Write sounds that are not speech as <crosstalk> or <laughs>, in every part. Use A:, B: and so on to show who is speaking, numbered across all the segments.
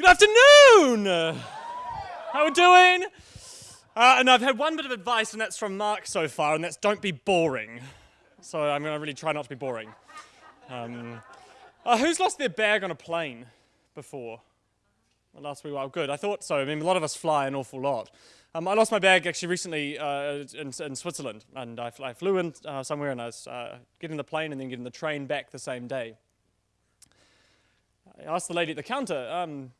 A: Good afternoon! How are we doing? Uh, and I've had one bit of advice, and that's from Mark so far, and that's don't be boring. So I'm going to really try not to be boring. Um, uh, who's lost their bag on a plane before? Last week, well, good. I thought so. I mean, a lot of us fly an awful lot. Um, I lost my bag actually recently uh, in, in, Switzerland, and I, I flew in uh, somewhere, and I was uh, getting the plane and then getting the train back the same day. I asked the lady at the counter, um,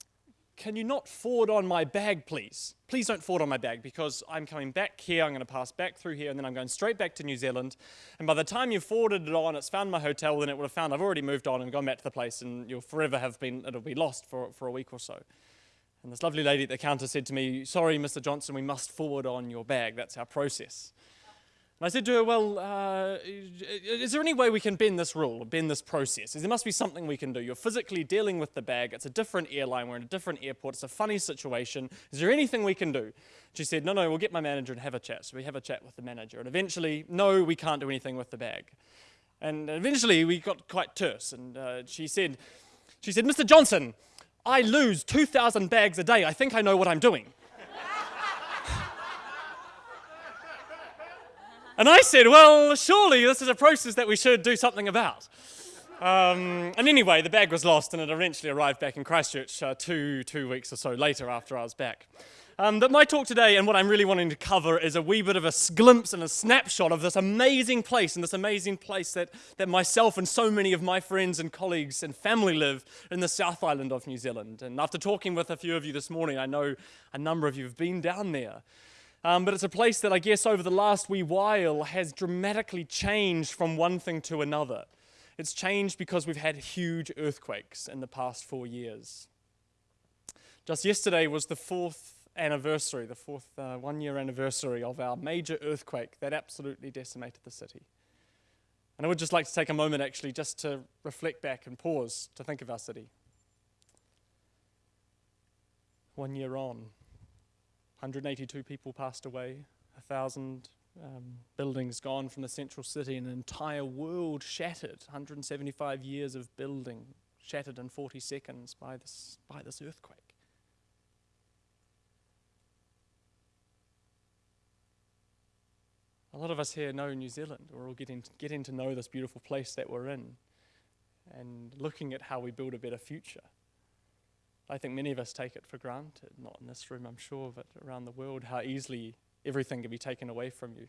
A: can you not forward on my bag, please? Please don't forward on my bag because I'm coming back here, I'm going to pass back through here, and then I'm going straight back to New Zealand. And by the time you've forwarded it on, it's found my hotel, then it would have found I've already moved on and gone back to the place, and you'll forever have been, it'll be lost for, for a week or so. And this lovely lady at the counter said to me, Sorry, Mr. Johnson, we must forward on your bag. That's our process. And I said to her, Well, uh, is there any way we can bend this rule, bend this process? There must be something we can do. You're physically dealing with the bag. It's a different airline. We're in a different airport. It's a funny situation. Is there anything we can do? She said, No, no, we'll get my manager and have a chat. So we have a chat with the manager. And eventually, no, we can't do anything with the bag. And eventually, we got quite terse. And uh, she said, she said, Mr. Johnson, I lose 2,000 bags a day. I think I know what I'm doing. And I said, well, surely this is a process that we should do something about. Um, and anyway, the bag was lost and it eventually arrived back in Christchurch uh, two, two weeks or so later after I was back. Um, but my talk today and what I'm really wanting to cover is a wee bit of a glimpse and a snapshot of this amazing place and this amazing place that, that myself and so many of my friends and colleagues and family live in the South Island of New Zealand. And after talking with a few of you this morning, I know a number of you have been down there. Um, but it's a place that I guess over the last wee while has dramatically changed from one thing to another. It's changed because we've had huge earthquakes in the past four years. Just yesterday was the fourth anniversary, the fourth uh, one year anniversary of our major earthquake that absolutely decimated the city. And I would just like to take a moment actually just to reflect back and pause to think of our city. One year on, 182 people passed away, a thousand um, buildings gone from the central city, an entire world shattered, 175 years of building shattered in 40 seconds by this, by this earthquake. a lot of us here know New Zealand. We're all getting, getting to know this beautiful place that we're in and looking at how we build a better future. I think many of us take it for granted, not in this room, I'm sure, but around the world, how easily everything can be taken away from you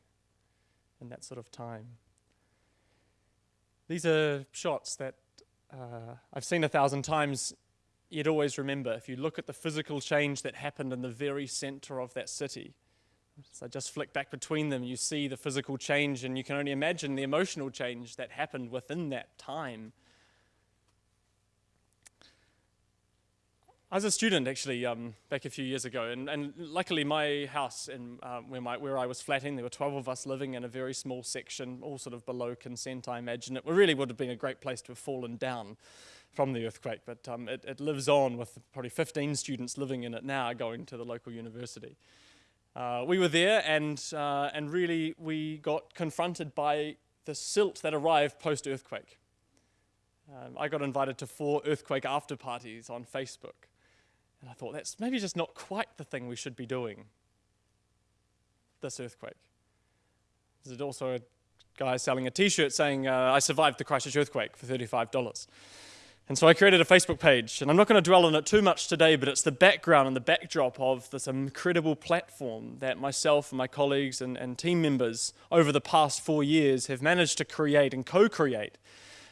A: in that sort of time. These are shots that uh, I've seen a thousand times, yet always remember. If you look at the physical change that happened in the very center of that city, so just flick back between them, you see the physical change, and you can only imagine the emotional change that happened within that time. I was a student actually um, back a few years ago, and, and luckily my house uh, where, my, where I was flatting, there were 12 of us living in a very small section, all sort of below consent, I imagine. It really would have been a great place to have fallen down from the earthquake, but um, it, it lives on with probably 15 students living in it now going to the local university. Uh, we were there and, uh, and really we got confronted by the silt that arrived post-earthquake. Um, I got invited to four earthquake after parties on Facebook. And I thought, that's maybe just not quite the thing we should be doing, this earthquake. There's also a guy selling a t-shirt saying, uh, I survived the Christchurch earthquake for $35. And so I created a Facebook page, and I'm not going to dwell on it too much today, but it's the background and the backdrop of this incredible platform that myself and my colleagues and, and team members over the past four years have managed to create and co-create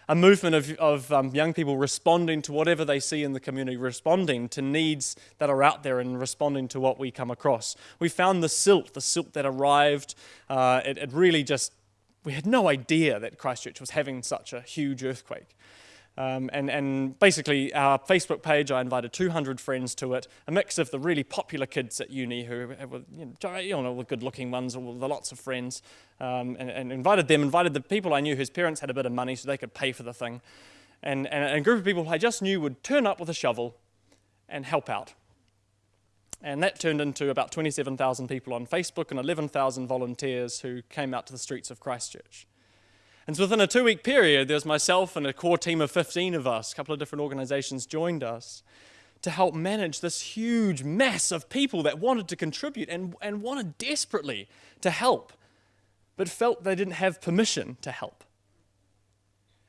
A: a movement of, of um, young people responding to whatever they see in the community, responding to needs that are out there and responding to what we come across. We found the silt, the silt that arrived. Uh, it, it really just, we had no idea that Christchurch was having such a huge earthquake. Um, and, and, basically, our Facebook page, I invited 200 friends to it, a mix of the really popular kids at uni who were, you know, the good looking ones, or the lots of friends, um, and, and, invited them, invited the people I knew whose parents had a bit of money so they could pay for the thing, and, and a group of people I just knew would turn up with a shovel and help out. And that turned into about 27,000 people on Facebook and 11,000 volunteers who came out to the streets of Christchurch. And so within a two week period, there's myself and a core team of 15 of us, a couple of different organizations joined us to help manage this huge mass of people that wanted to contribute and, and wanted desperately to help, but felt they didn't have permission to help.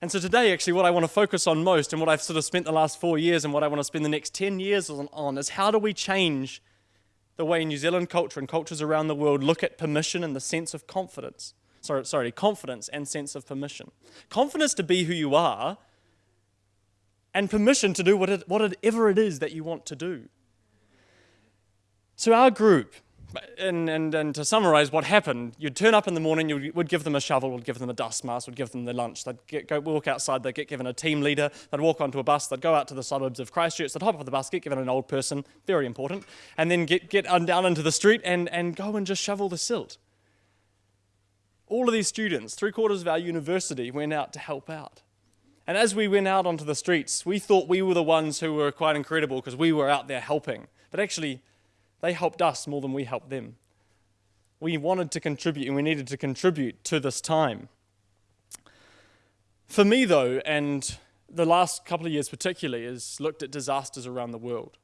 A: And so today, actually, what I want to focus on most and what I've sort of spent the last four years and what I want to spend the next 10 years on is how do we change the way New Zealand culture and cultures around the world look at permission and the sense of confidence. Sorry, sorry, confidence and sense of permission. Confidence to be who you are and permission to do what it, whatever it is that you want to do. So, our group, and, and, and to summarize what happened, you'd turn up in the morning, you would give them a shovel, would give them a dust mask, would give them their lunch. They'd get, go walk outside, they'd get given a team leader, they'd walk onto a bus, they'd go out to the suburbs of Christchurch, they'd hop off the bus, get given an old person, very important, and then get, get down into the street and, and go and just shovel the silt. All of these students, three quarters of our university, went out to help out. And as we went out onto the streets, we thought we were the ones who were quite incredible because we were out there helping. But actually, they helped us more than we helped them. We wanted to contribute and we needed to contribute to this time. For me, though, and the last couple of years particularly, is looked at disasters around the world.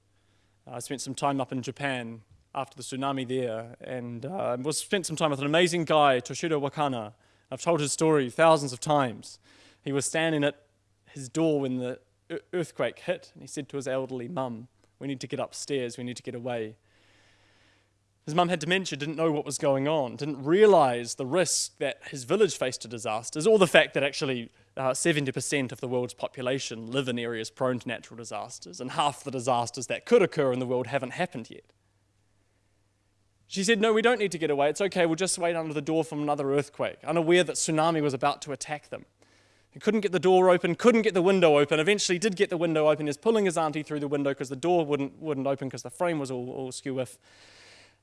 A: I spent some time up in Japan after the tsunami there and uh, was spent some time with an amazing guy, Toshiro Wakana. I've told his story thousands of times. He was standing at his door when the earthquake hit, and he said to his elderly mum, We need to get upstairs, we need to get away. His mum had dementia, didn't know what was going on, didn't realize the risk that his village faced to disasters, or the fact that actually uh, 70% of the world's population live in areas prone to natural disasters, and half the disasters that could occur in the world haven't happened yet. She said, No, we don't need to get away. It's okay. We'll just wait under the door from another earthquake, unaware that tsunami was about to attack them. He couldn't get the door open, couldn't get the window open. Eventually, did get the window open. He's pulling his auntie through the window because the door wouldn't, wouldn't open because the frame was all, all skew with.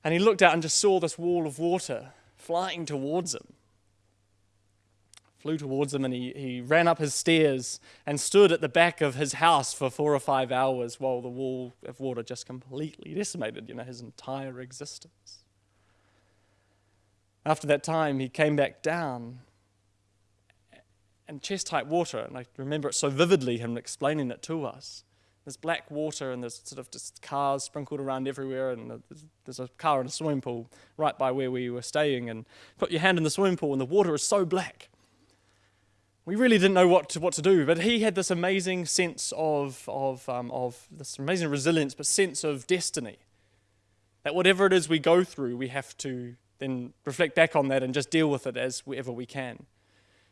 A: And he looked out and just saw this wall of water flying towards him. Flew towards him and he, he ran up his stairs and stood at the back of his house for four or five hours while the wall of water just completely decimated, you know, his entire existence. After that time, he came back down and chest height water, and I remember it so vividly, him explaining it to us. There's black water, and there's sort of just cars sprinkled around everywhere, and there's a car in a swimming pool right by where we were staying. And put your hand in the swimming pool, and the water is so black. We really didn't know what to, what to do, but he had this amazing sense of, of, um, of this amazing resilience, but sense of destiny. That whatever it is we go through, we have to then reflect back on that and just deal with it as ever we can.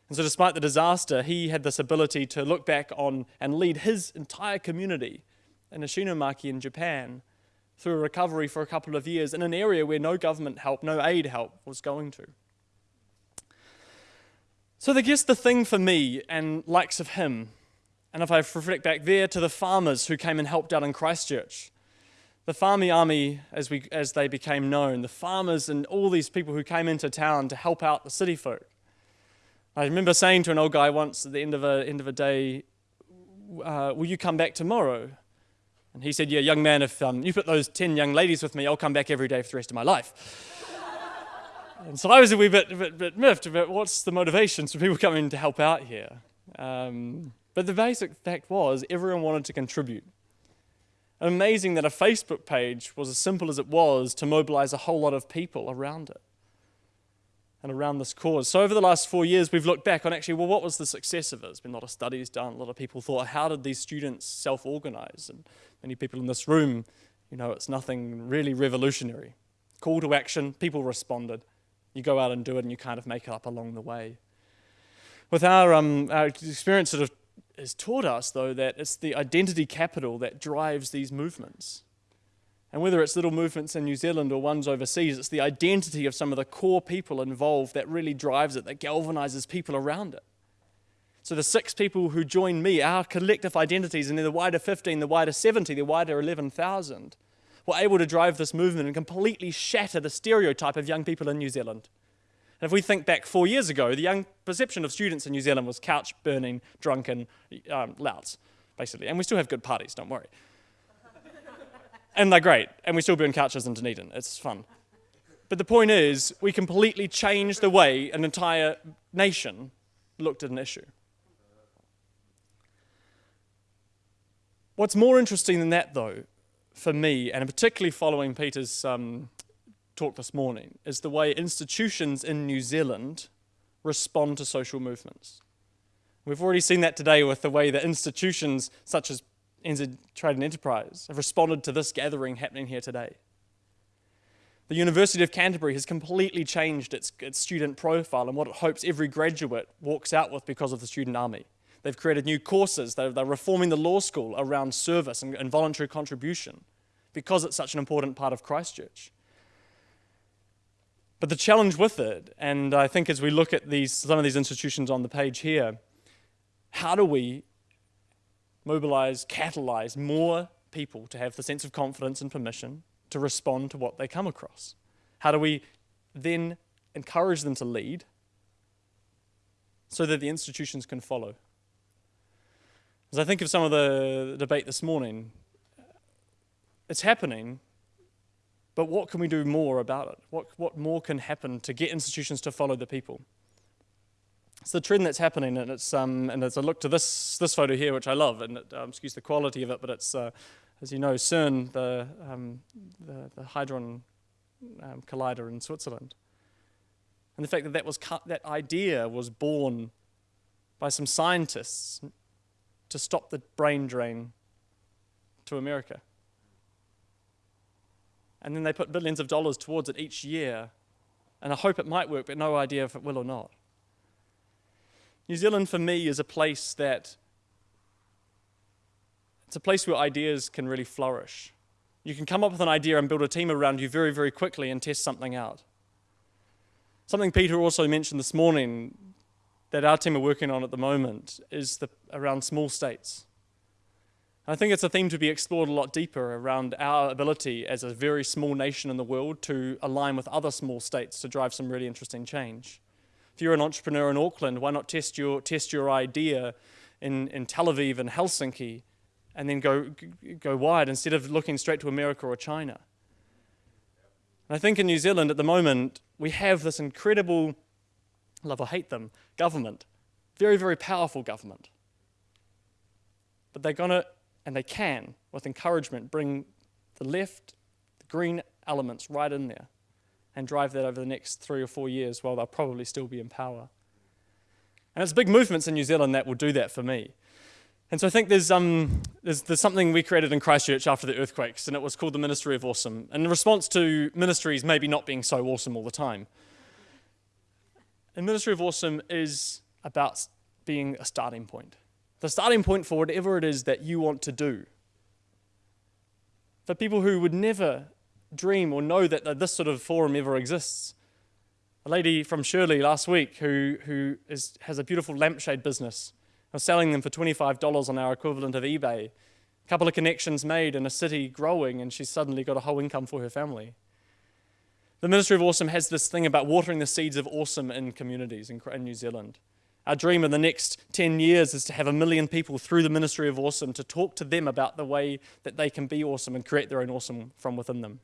A: And so, despite the disaster, he had this ability to look back on and lead his entire community in Ishinomaki in Japan through a recovery for a couple of years in an area where no government help, no aid help was going to. So, I guess the thing for me and likes of him, and if I reflect back there to the farmers who came and helped out in Christchurch, the farmy army, as, we, as they became known, the farmers and all these people who came into town to help out the city folk. I remember saying to an old guy once at the end of a, end of a day, uh, Will you come back tomorrow? And he said, Yeah, young man, if um, you put those 10 young ladies with me, I'll come back every day for the rest of my life. And so I was a wee bit, bit, bit miffed about what's the motivations for people coming to help out here. Um, but the basic fact was, everyone wanted to contribute. Amazing that a Facebook page was as simple as it was to mobilize a whole lot of people around it and around this cause. So, over the last four years, we've looked back on actually, well, what was the success of it? There's been a lot of studies done. A lot of people thought, how did these students self organize? And many people in this room, you know, it's nothing really revolutionary. Call to action, people responded. You go out and do it, and you kind of make it up along the way. With our, um, our experience, sort of has taught us, though, that it's the identity capital that drives these movements. And whether it's little movements in New Zealand or ones overseas, it's the identity of some of the core people involved that really drives it, that galvanizes people around it. So the six people who join me, our collective identities, and they're the wider 15, the wider 70, the wider 11,000, were able to drive this movement and completely shatter the stereotype of young people in New Zealand. And if we think back four years ago, the young perception of students in New Zealand was couch burning, drunken, um, louts, basically. And we still have good parties, don't worry <laughs> and they're great, and we still burn couches in Dunedin. It's fun. But the point is, we completely changed the way an entire nation looked at an issue. What's more interesting than that, though, for me, and particularly following Peter's um, talk this morning, is the way institutions in New Zealand respond to social movements. We've already seen that today with the way that institutions such as NZ Trade and Enterprise have responded to this gathering happening here today. The University of Canterbury has completely changed its, its student profile and what it hopes every graduate walks out with because of the student army. They've created new courses. They're, they're reforming the law school around service and, and voluntary contribution because it's such an important part of Christchurch. But the challenge with it, and I think as we look at these, some of these institutions on the page here, how do we mobilize, catalyze more people to have the sense of confidence and permission to respond to what they come across? How do we then encourage them to lead so that the institutions can follow? As I think of some of the debate this morning, it's happening, but what can we do more about it? What, what more can happen to get institutions to follow the people? It's the trend that's happening, and it's um, and as I look to this this photo here, which I love, and it, um, excuse the quality of it, but it's uh, as you know, CERN, the um, the, the Hadron um, Collider in Switzerland, and the fact that that was that idea was born by some scientists to stop the brain drain to America. And then they put billions of dollars towards it each year. And I hope it might work, but no idea if it will or not. New Zealand, for me, is a place that it's a place where ideas can really flourish. You can come up with an idea and build a team around you very, very quickly and test something out. Something Peter also mentioned this morning that our team are working on at the moment is the, around small states. I think it's a theme to be explored a lot deeper around our ability as a very small nation in the world to align with other small states to drive some really interesting change. If you're an entrepreneur in Auckland, why not test your, test your idea in, in Tel Aviv and Helsinki and then go, go wide instead of looking straight to America or China? And I think in New Zealand at the moment, we have this incredible love or hate them, government. Very, very powerful government. But they're going to, and they can, with encouragement, bring the left, the green elements right in there and drive that over the next three or four years while they'll probably still be in power. And it's big movements in New Zealand that will do that for me. And so I think there's, um, there's, there's something we created in Christchurch after the earthquakes, and it was called the Ministry of Awesome. And in response to ministries maybe not being so awesome all the time, and Ministry of Awesome is about being a starting point. The starting point for whatever it is that you want to do. For people who would never dream or know that this sort of forum ever exists. A lady from Shirley last week who, who is, has a beautiful lampshade business. I was selling them for $25 on our equivalent of eBay. A couple of connections made in a city growing, and she's suddenly got a whole income for her family. The Ministry of Awesome has this thing about watering the seeds of awesome in communities in, New Zealand. Our dream in the next 10 years is to have a million people through the Ministry of Awesome to talk to them about the way that they can be awesome and create their own awesome from within them.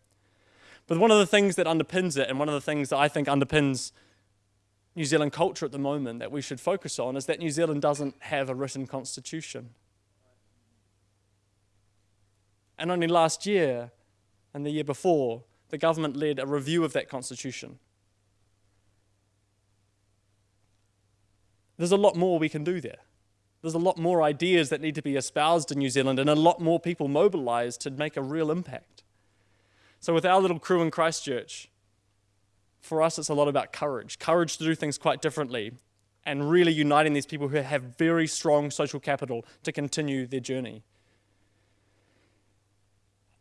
A: But one of the things that underpins it, and one of the things that I think underpins New Zealand culture at the moment that we should focus on, is that New Zealand doesn't have a written constitution. And only last year and the year before, the government led a review of that constitution. There's a lot more we can do there. There's a lot more ideas that need to be espoused in New Zealand and a lot more people mobilized to make a real impact. So, with our little crew in Christchurch, for us it's a lot about courage courage to do things quite differently and really uniting these people who have very strong social capital to continue their journey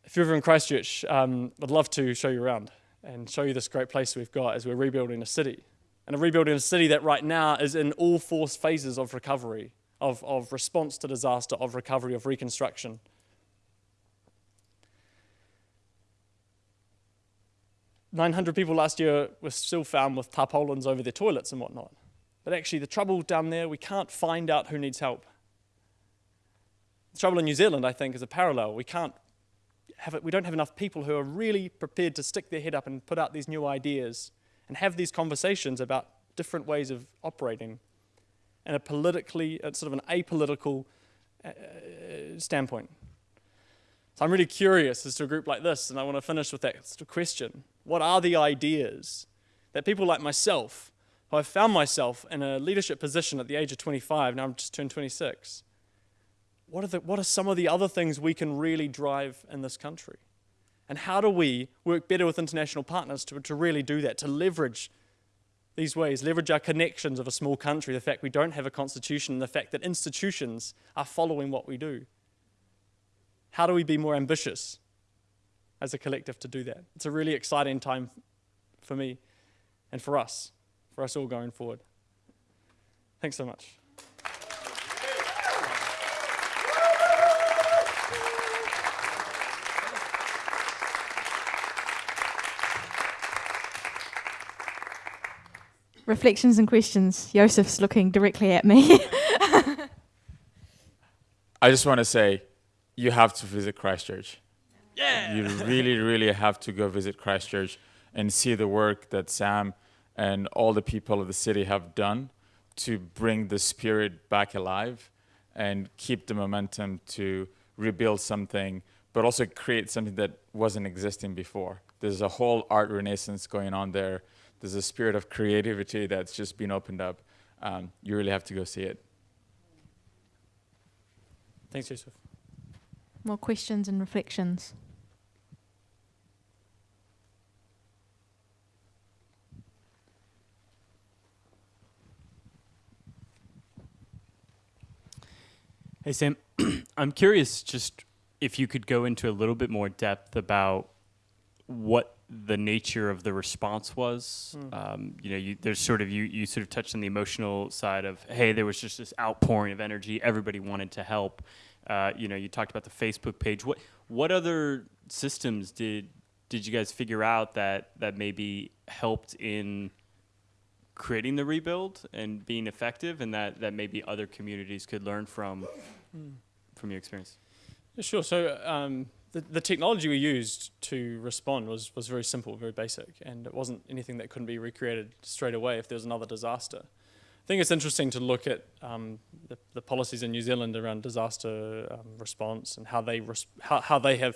A: if you're ever in Christchurch, um, I'd love to show you around and show you this great place we've got as we're rebuilding a city. And a rebuilding a city that right now is in all four phases of recovery, of, of response to disaster, of recovery, of reconstruction. Nine hundred people last year were still found with tarpaulins over their toilets and whatnot. But actually, the trouble down there, we can't find out who needs help. The trouble in New Zealand, I think, is a parallel. We can't have we don't have enough people who are really prepared to stick their head up and put out these new ideas and have these conversations about different ways of operating and a politically, sort of an apolitical uh, uh, standpoint. So I'm really curious as to a group like this, and I want to finish with that question. What are the ideas that people like myself, who have found myself in a leadership position at the age of 25, now I'm just turned 26, what are, the, what are some of the other things we can really drive in this country? And how do we work better with international partners to, to really do that, to leverage these ways, leverage our connections of a small country, the fact we don't have a constitution, the fact that institutions are following what we do? How do we be more ambitious as a collective to do that? It's a really exciting time for me and for us, for us all going forward. Thanks so much.
B: Reflections and questions. Joseph's looking directly at me. <laughs>
C: I just want to say, you have to visit Christchurch.
A: Yeah.
C: You really, really have to go visit Christchurch and see the work that Sam and all the people of the city have done to bring the spirit back alive and keep the momentum to rebuild something, but also create something that wasn't existing before. There's a whole art renaissance going on there there's a spirit of creativity that's just been opened up. Um, you really have to go see it.
A: Thanks, Joseph.
B: More questions and reflections.
D: Hey, Sam. <clears throat> I'm curious just if you could go into a little bit more depth about what the nature of the response was. Mm. Um, you know, you, there's sort of you you sort of touched on the emotional side of hey, there was just this outpouring of energy. Everybody wanted to help. Uh, you know, you talked about the Facebook page. What what other systems did did you guys figure out that that maybe helped in creating the rebuild and being effective, and that that maybe other communities could learn from mm. from your experience?
A: Sure. So. Um, the, technology we used to respond was, was very simple, very basic, and it wasn't anything that couldn't be recreated straight away if there was another disaster. I think it's interesting to look at um, the, the, policies in New Zealand around disaster um, response and how they, how, how they have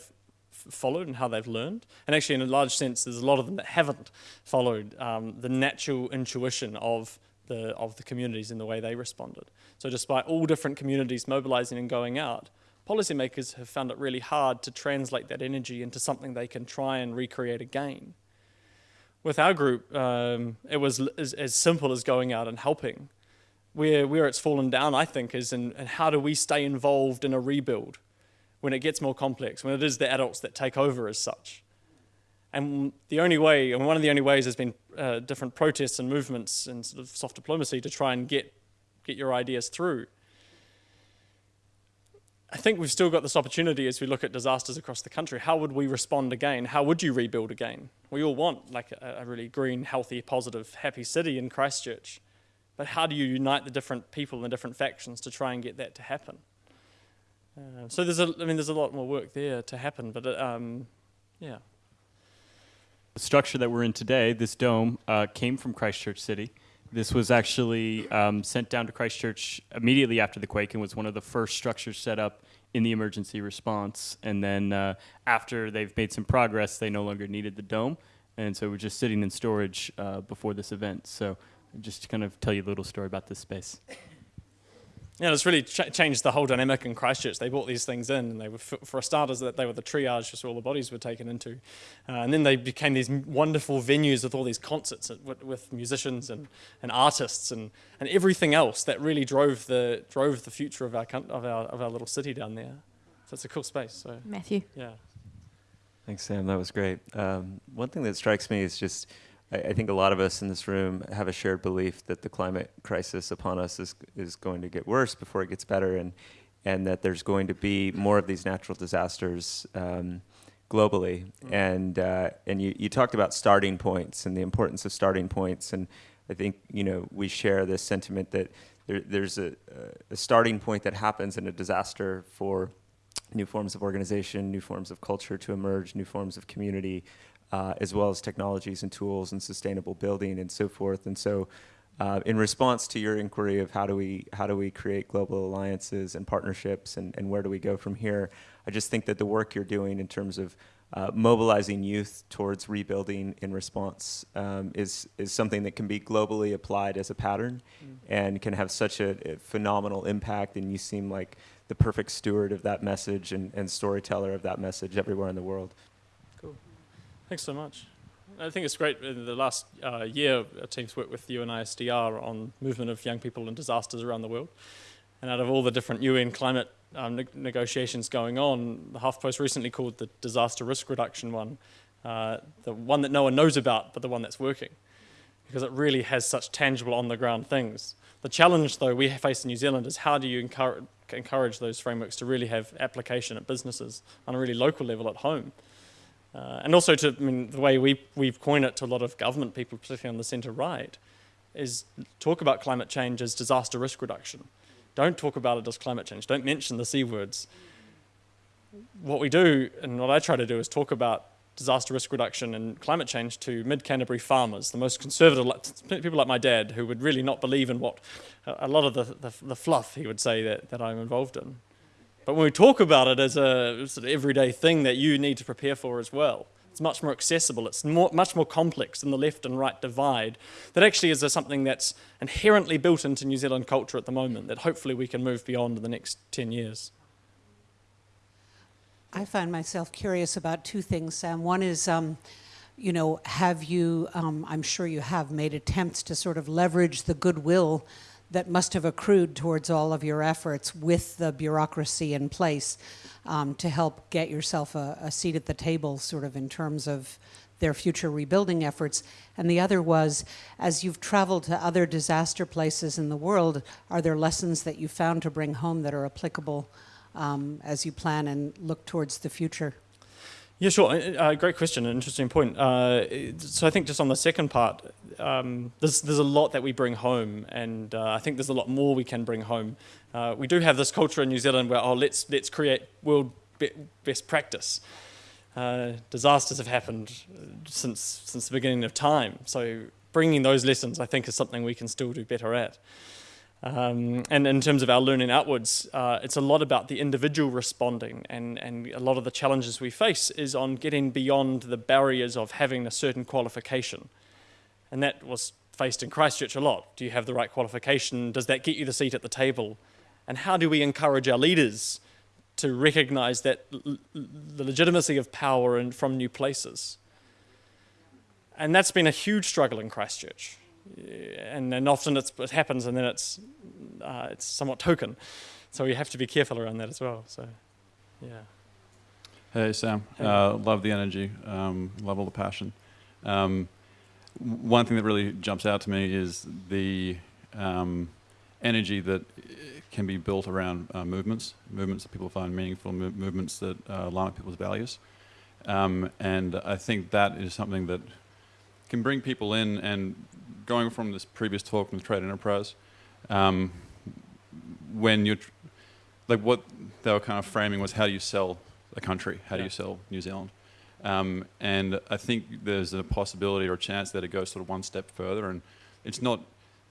A: followed and how they've learned. And actually, in a large sense, there's a lot of them that haven't followed um, the natural intuition of the, of the communities in the way they responded. So despite all different communities mobilizing and going out, policymakers have found it really hard to translate that energy into something they can try and recreate again. With our group, um, it was as, as, simple as going out and helping. Where, where it's fallen down, I think, is in, in how do we stay involved in a rebuild when it gets more complex, when it is the adults that take over as such. And the only way, and one of the only ways has been uh, different protests and movements and sort of soft diplomacy to try and get, get your ideas through. I think we've still got this opportunity as we look at disasters across the country. How would we respond again? How would you rebuild again? We all want like a, a really green, healthy, positive, happy city in Christchurch. But how do you unite the different people and the different factions to try and get that to happen? Uh, so there's a, I mean, there's a lot more work there to happen, but uh, um, yeah.
D: The structure that we're in today, this dome, uh, came from Christchurch City. This was actually um, sent down to Christchurch immediately after the quake and was one of the first structures set up in the emergency response. And then uh, after they've made some progress, they no longer needed the dome. And so we're just sitting in storage uh, before this event. So just to kind of tell you a little story about this space.
A: Yeah, it's really ch changed the whole dynamic in Christchurch. They brought these things in, and they were, for starters, that they were the triage, just where all the bodies were taken into, uh, and then they became these wonderful venues with all these concerts with, with, musicians and, and artists and, and everything else that really drove the drove the future of our of our of our little city down there. So it's a cool space. So
B: Matthew,
A: yeah.
E: Thanks, Sam. That was great. Um, one thing that strikes me is just I, I, think a lot of us in this room have a shared belief that the climate crisis upon us is, is going to get worse before it gets better, and, and that there's going to be more of these natural disasters um, globally. Mm. And, uh, and you, you talked about starting points and the importance of starting points, and I think you know we share this sentiment that there, there's a, a starting point that happens in a disaster for new forms of organization, new forms of culture to emerge, new forms of community, uh, as well as technologies and tools and sustainable building and so forth. And so uh, in response to your inquiry of how do we how do we create global alliances and partnerships and, and where do we go from here, I just think that the work you're doing in terms of uh, mobilizing youth towards rebuilding in response um, is is something that can be globally applied as a pattern, and can have such a, a phenomenal impact. And you seem like the perfect steward of that message and, and storyteller of that message everywhere in the world.
A: Thanks so much. I think it's great. In the last uh, year, our team's worked with UNISDR on movement of young people in disasters around the world. And out of all the different UN climate um, ne- negotiations going on, the HuffPost recently called the disaster risk reduction one uh, the one that no one knows about, but the one that's working, because it really has such tangible on the ground things. The challenge, though, we face in New Zealand is how do you encourage, encourage those frameworks to really have application at businesses on a really local level at home? Uh, and also to, I mean, the way we, we've coined it to a lot of government people, particularly on the centre right, is talk about climate change as disaster risk reduction. Don't talk about it as climate change. Don't mention the C words. What we do, and what I try to do, is talk about disaster risk reduction and climate change to mid Canterbury farmers, the most conservative people like my dad, who would really not believe in what a lot of the, the, the fluff he would say that, that I'm involved in. But when we talk about it as a sort of everyday thing that you need to prepare for as well, it's much more accessible. It's more, much more complex than the left and right divide. That actually is a, something that's inherently built into New Zealand culture at the moment that hopefully we can move beyond in the next 10 years.
F: I find myself curious about two things, Sam. One is, um, you know, have you, um, I'm sure you have, made attempts to sort of leverage the goodwill that must have accrued towards all of your efforts with the bureaucracy in place um, to help get yourself a, a seat at the table, sort of in terms of their future rebuilding efforts. And the other was, as you've traveled to other disaster places in the world, are there lessons that you found to bring home that are applicable um, as you plan and look towards the future?
A: Yeah, sure. Uh, great question, an interesting point. Uh, so I think just on the second part, um, there's, there's a lot that we bring home, and uh, I think there's a lot more we can bring home. Uh, we do have this culture in New Zealand where, oh, let's, let's create world be best practice. Uh, disasters have happened since, since the beginning of time, so bringing those lessons, I think, is something we can still do better at. Um, and in terms of our learning outwards, uh, it's a lot about the individual responding, and, and a lot of the challenges we face is on getting beyond the barriers of having a certain qualification. And that was faced in Christchurch a lot. Do you have the right qualification? Does that get you the seat at the table? And how do we encourage our leaders to recognize that the legitimacy of power and from new places? And that's been a huge struggle in Christchurch and then often it happens and then it's uh, it's somewhat token. So we have to be careful around that as well so yeah.
G: Hey sam.
A: Hey.
G: Uh, love the energy um, love all the passion. Um, one thing that really jumps out to me is the um, energy that uh, can be built around uh, movements movements that people find meaningful mo- movements that uh, align with people's values. Um, and i think that is something that can bring people in and going from this previous talk from the trade enterprise, um, when you're, tr- like what they were kind of framing was how do you sell a country? How do
A: Yeah.
G: you sell New Zealand? Um, and I think there's a possibility or a chance that it goes sort of one step further. And it's not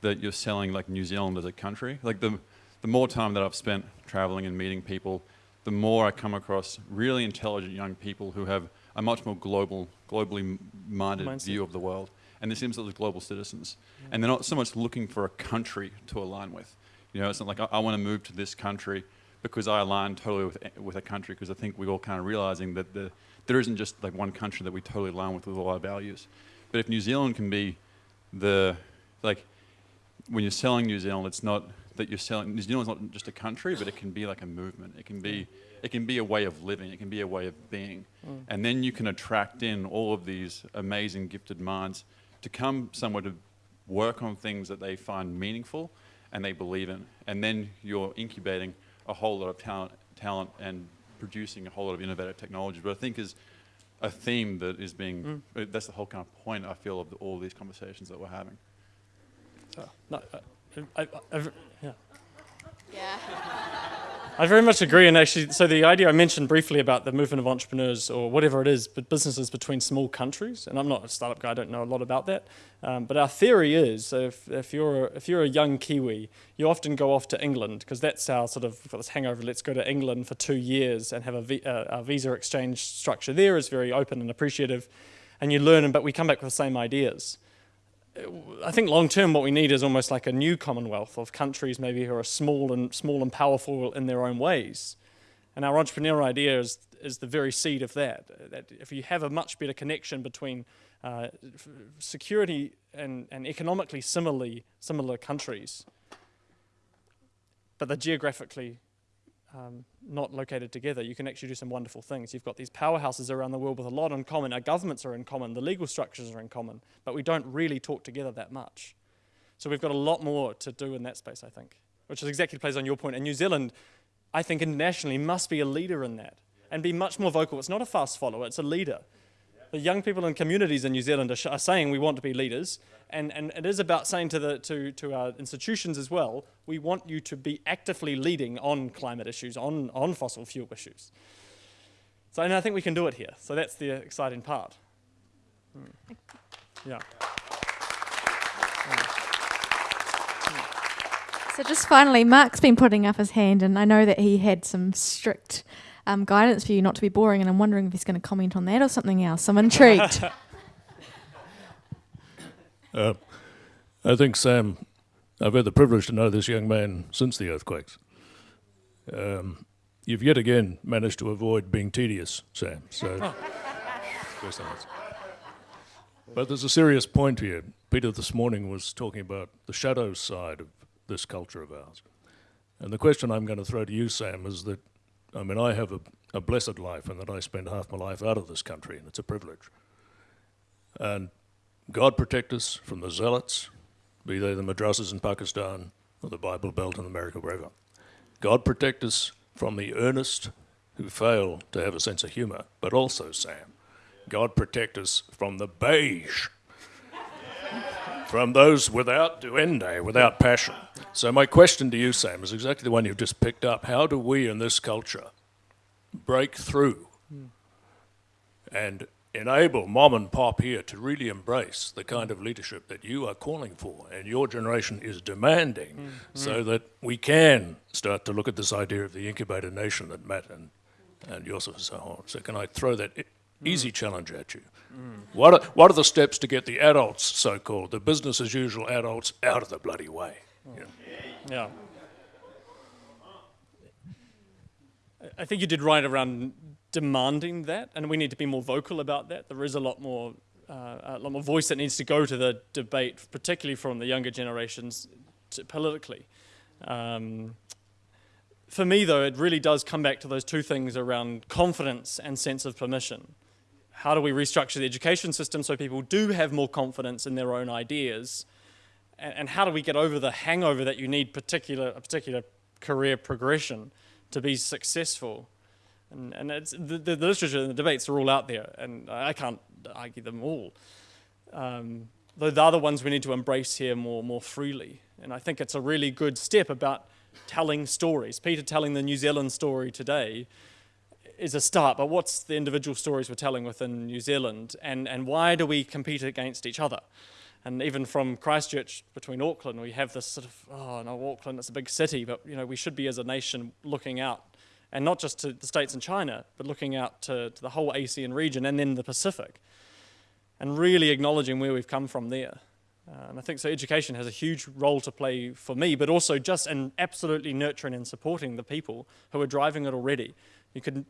G: that you're selling like New Zealand as a country. Like the, the more time that I've spent traveling and meeting people, the more I come across really intelligent young people who have a much more global, globally minded
A: Mindset.
G: view of the world. And they seem to be global citizens. And they're not so much looking for a country to align with. You know, it's not like I, I want to move to this country because I align totally with, with a country because I think we're all kind of realizing that the, there isn't just like one country that we totally align with with all our values. But if New Zealand can be the, like, when you're selling New Zealand, it's not that you're selling New Zealand's not just a country, but it can be like a movement. It can be it can be a way of living. It can be a way of being, mm. and then you can attract in all of these amazing gifted minds to come somewhere to work on things that they find meaningful and they believe in, and then you're incubating a whole lot of talent, talent and producing a whole lot of innovative technology. But I think is a theme that is being uh, that's the whole kind of point I feel of the, all these conversations that we're having.
A: so, no, uh, I, I, I've- yeah
B: Yeah. <laughs>
A: I very much agree. And actually, so the idea I mentioned briefly about the movement of entrepreneurs or whatever it is, but businesses between small countries, and I'm not a startup guy, I don't know a lot about that. Um, but our theory is so if, if, you're, if you're a young Kiwi, you often go off to England because that's our sort of, this hangover, let's go to England for two years and have a, vi- uh, our visa exchange structure there is very open and appreciative. And you learn, but we come back with the same ideas. I think long term, what we need is almost like a new Commonwealth of countries, maybe who are small and small and powerful in their own ways. And our entrepreneurial idea is is the very seed of that. That if you have a much better connection between uh, security and, and economically similarly similar countries, but they're geographically um, not located together, you can actually do some wonderful things. You've got these powerhouses around the world with a lot in common. Our governments are in common, the legal structures are in common, but we don't really talk together that much. So we've got a lot more to do in that space, I think, which is exactly plays on your point. And New Zealand, I think internationally, must be a leader in that and be much more vocal. It's not a fast follower, it's a leader the young people and communities in New Zealand are, are, saying we want to be leaders, and, and it is about saying to, the, to, to our institutions as well, we want you to be actively leading on climate issues, on, on fossil fuel issues. So and I think we can do it here. So that's the exciting part. Hmm. Yeah.
B: So just finally, Mark's been putting up his hand, and I know that he had some strict um, guidance for you not to be boring, and I'm wondering if he's going to comment on that or something else. I'm intrigued. <laughs>
H: uh, I think, Sam, I've had the privilege to know this young man since the earthquakes. Um, you've yet again managed to avoid being tedious, Sam. So, <laughs> but there's a serious point here. Peter this morning was talking about the shadow side of this culture of ours. And the question I'm going to throw to you, Sam, is that I mean, I have a, a blessed life and that I spend half my life out of this country, and it's a privilege. And God protect us from the zealots, be they the madrasas in Pakistan or the Bible Belt in America, wherever. God protect us from the earnest who fail to have a sense of humor, but also, Sam, God protect us from the beige, <laughs> from those without duende, without passion. So, my question to you, Sam, is exactly the one you've just picked up. How do we in this culture break through mm. and enable mom and pop here to really embrace the kind of leadership that you are calling for and your generation is demanding mm. so that we can start to look at this idea of the incubator nation that Matt and, and Joseph and so on. So, can I throw that mm. easy challenge at you? Mm. What, are, what are the steps to get the adults, so called, the business as usual adults, out of the bloody way?
A: Yeah. yeah. I think you did right around demanding that, and we need to be more vocal about that. There is a lot more, uh, a lot more voice that needs to go to the debate, particularly from the younger generations, politically. Um, for me, though, it really does come back to those two things around confidence and sense of permission. How do we restructure the education system so people do have more confidence in their own ideas? And, and how do we get over the hangover that you need particular a particular career progression to be successful? And, and it's, the, the, literature and the debates are all out there, and I can't argue them all. Um, though the other ones we need to embrace here more, more freely. And I think it's a really good step about telling stories. Peter telling the New Zealand story today is a start, but what's the individual stories we're telling within New Zealand, and, and why do we compete against each other? And even from Christchurch between Auckland, we have this sort of, oh no, Auckland, it's a big city, but you know, we should be as a nation looking out, and not just to the States and China, but looking out to, to the whole ASEAN region and then the Pacific, and really acknowledging where we've come from there. Uh, and I think so education has a huge role to play for me, but also just in absolutely nurturing and supporting the people who are driving it already. You could,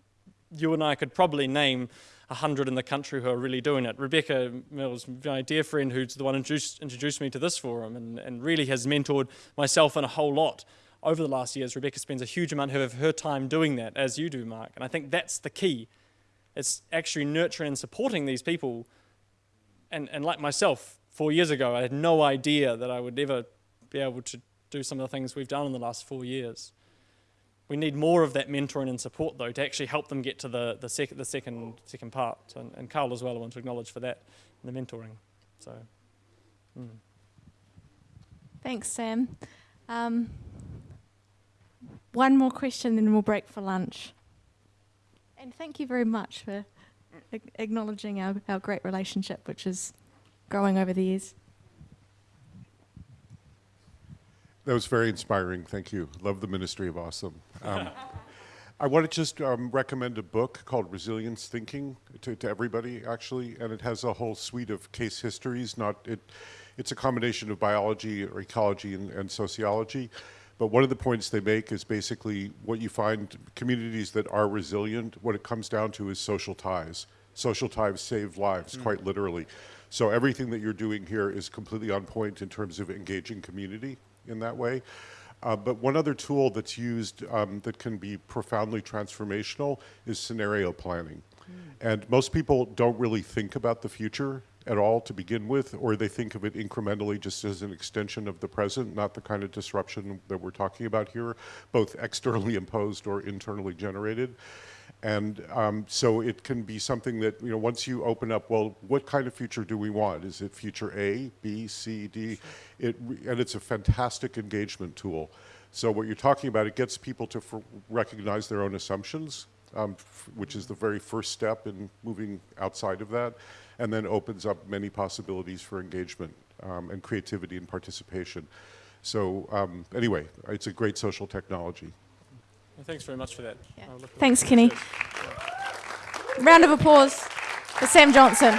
A: you and I could probably name 100 in the country who are really doing it. Rebecca Mills, my dear friend, who's the one who introduced, introduced me to this forum and, and really has mentored myself and a whole lot over the last years. Rebecca spends a huge amount of her time doing that, as you do, Mark. And I think that's the key. It's actually nurturing and supporting these people. And, and like myself, four years ago, I had no idea that I would ever be able to do some of the things we've done in the last four years. We need more of that mentoring and support, though, to actually help them get to the, the, sec- the second, second part. And, and Carl as well, I want to acknowledge for that, the mentoring. So,
B: mm. Thanks, Sam. Um, one more question, then we'll break for lunch. And thank you very much for acknowledging our, our great relationship, which is growing over the years.
I: That was very inspiring. Thank you. Love the Ministry of Awesome. Um, I want to just um, recommend a book called Resilience Thinking to, to everybody, actually, and it has a whole suite of case histories. Not it, it's a combination of biology, or ecology, and, and sociology. But one of the points they make is basically what you find communities that are resilient. What it comes down to is social ties. Social ties save lives, quite literally. So everything that you're doing here is completely on point in terms of engaging community in that way. Uh, but one other tool that's used um, that can be profoundly transformational is scenario planning. And most people don't really think about the future at all to begin with, or they think of it incrementally just as an extension of the present, not the kind of disruption that we're talking about here, both externally <laughs> imposed or internally generated. And um, so it can be something that, you know, once you open up, well, what kind of future do we want? Is it future A, B, C, D? It, and it's a fantastic engagement tool. So what you're talking about, it gets people to f- recognize their own assumptions, um, f- which is the very first step in moving outside of that, and then opens up many possibilities for engagement um, and creativity and participation. So um, anyway, it's a great social technology.
A: Well, thanks very much for that.
B: Yeah.
A: I'll look forward
B: Thanks. Kenny. Round of applause for Sam Johnson.